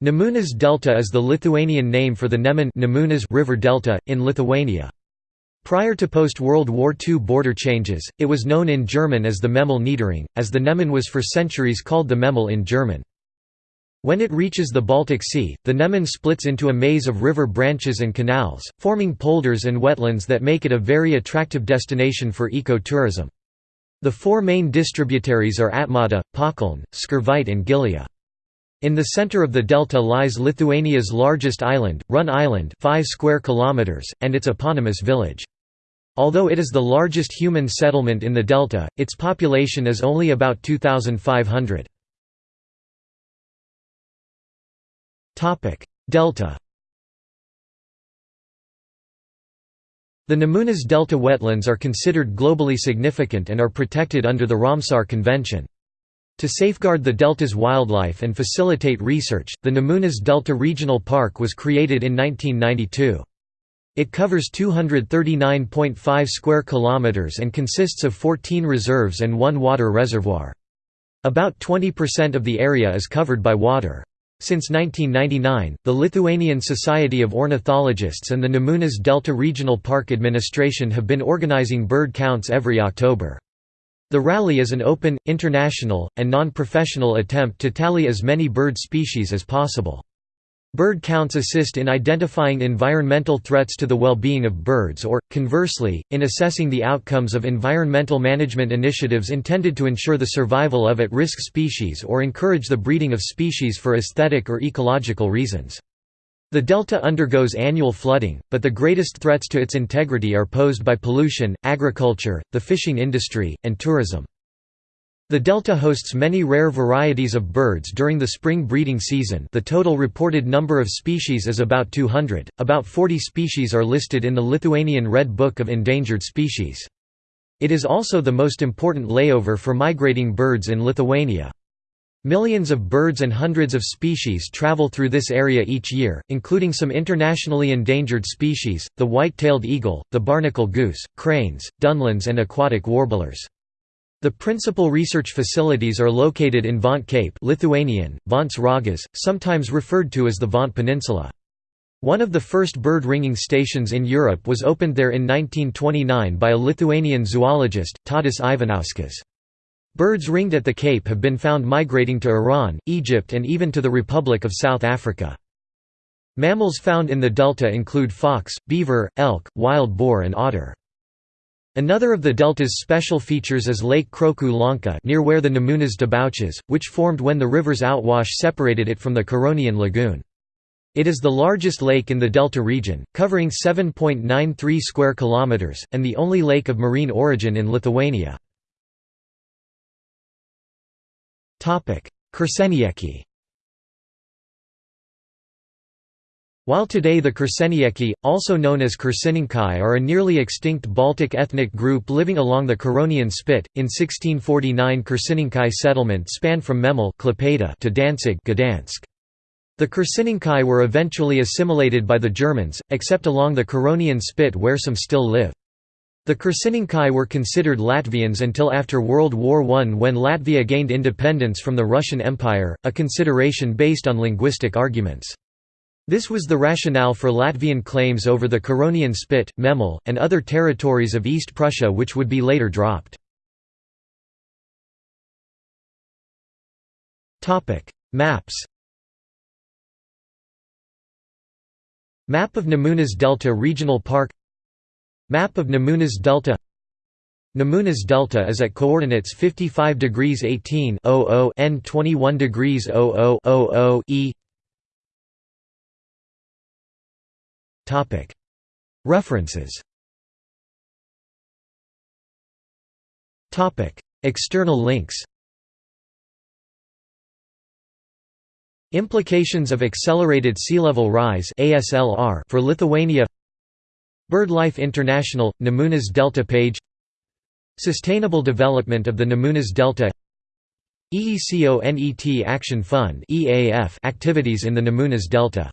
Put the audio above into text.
Nemunas Delta is the Lithuanian name for the Neman River Delta, in Lithuania. Prior to post-World War II border changes, it was known in German as the Memel Niederung, as the Neman was for centuries called the Memel in German. When it reaches the Baltic Sea, the Neman splits into a maze of river branches and canals, forming polders and wetlands that make it a very attractive destination for eco-tourism. The four main distributaries are Atmata, Pakaln, Skirvytė and Gilija. In the center of the delta lies Lithuania's largest island, Run Island 5 square kilometers, and its eponymous village. Although it is the largest human settlement in the delta, its population is only about 2,500. delta The Nemunas Delta wetlands are considered globally significant and are protected under the Ramsar Convention. To safeguard the delta's wildlife and facilitate research, the Nemunas Delta Regional Park was created in 1992. It covers 239.5 square kilometers and consists of 14 reserves and one water reservoir. About 20% of the area is covered by water. Since 1999, the Lithuanian Society of Ornithologists and the Nemunas Delta Regional Park Administration have been organizing bird counts every October. The rally is an open, international, and non-professional attempt to tally as many bird species as possible. Bird counts assist in identifying environmental threats to the well-being of birds or, conversely, in assessing the outcomes of environmental management initiatives intended to ensure the survival of at-risk species or encourage the breeding of species for aesthetic or ecological reasons. The delta undergoes annual flooding, but the greatest threats to its integrity are posed by pollution, agriculture, the fishing industry, and tourism. The delta hosts many rare varieties of birds during the spring breeding season the total reported number of species is about 200, about 40 species are listed in the Lithuanian Red Book of Endangered Species. It is also the most important layover for migrating birds in Lithuania. Millions of birds and hundreds of species travel through this area each year, including some internationally endangered species, the white-tailed eagle, the barnacle goose, cranes, dunlins and aquatic warblers. The principal research facilities are located in Ventė Cape Lithuanian, Ventės Ragas, sometimes referred to as the Ventė Peninsula. One of the first bird ringing stations in Europe was opened there in 1929 by a Lithuanian zoologist, Tadas Ivanauskas. Birds ringed at the Cape have been found migrating to Iran, Egypt and even to the Republic of South Africa. Mammals found in the delta include fox, beaver, elk, wild boar and otter. Another of the delta's special features is Lake Kroku Lanka near where the Nemunas debouches, which formed when the river's outwash separated it from the Curonian lagoon. It is the largest lake in the delta region, covering 7.93 square kilometers, and the only lake of marine origin in Lithuania. Kursenieki While today the Kursenieki, also known as Kursininkai are a nearly extinct Baltic ethnic group living along the Curonian Spit, in 1649 Kursininkai settlement spanned from Memel to Danzig Gdansk. The Kursininkai were eventually assimilated by the Germans, except along the Curonian Spit where some still live. The Kursininkai were considered Latvians until after World War I when Latvia gained independence from the Russian Empire, a consideration based on linguistic arguments. This was the rationale for Latvian claims over the Curonian Spit, Memel, and other territories of East Prussia which would be later dropped. Maps Map of Nemunas Delta Regional Park Map of Nemunas Delta. Nemunas Delta is at coordinates 55 degrees 18 n 21 degrees 00 e. Topic. References. Topic. External links. Implications of accelerated sea level rise for Lithuania BirdLife International – Nemunas Delta page. Sustainable Development of the Nemunas Delta. EECONET Action Fund activities in the Nemunas Delta